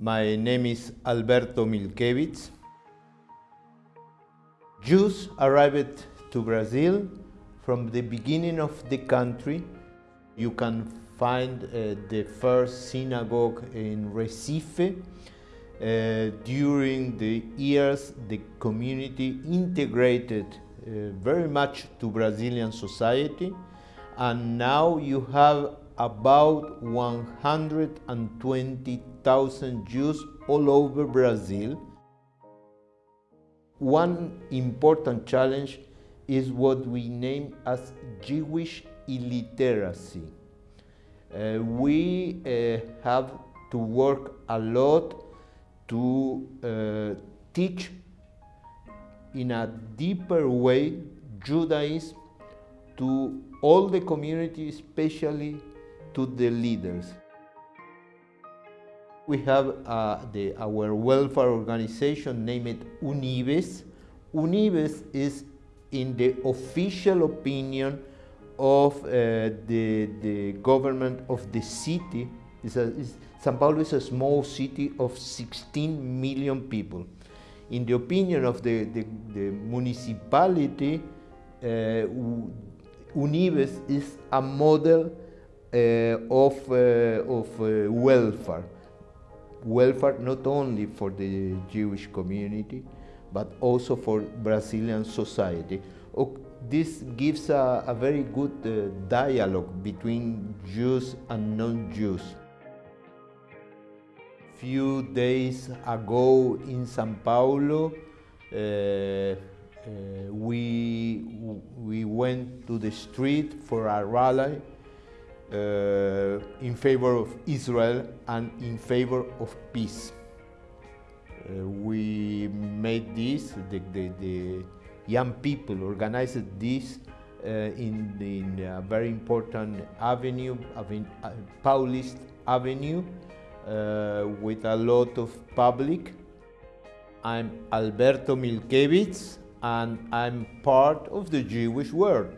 My name is Alberto Milkevitz. Jews arrived to Brazil from the beginning of the country. You can find uh, the first synagogue in Recife. Uh, during the years, the community integrated uh, very much to Brazilian society, and now you have about 120,000 Jews all over Brazil. One important challenge is what we name as Jewish illiteracy. Uh, we uh, have to work a lot to uh, teach in a deeper way Judaism to all the community, especially to the leaders. We have uh, the, our welfare organization named UNIBES. UNIBES is in the official opinion of uh, the, the government of the city. It's a, it's, Sao Paulo is a small city of 16 million people. In the opinion of the, the, the municipality, uh, UNIBES is a model of, uh, of uh, welfare. Welfare not only for the Jewish community, but also for Brazilian society. This gives a, a very good dialogue between Jews and non-Jews. Few days ago in São Paulo, uh, uh, we, we went to the street for a rally in favor of Israel and in favor of peace. Uh, we made this, the, the, the, young people organized this uh, in, in, a very important avenue, avenue uh, Paulista Avenue, uh, with a lot of public. I'm Alberto Milkevitz and I'm part of the Jewish world.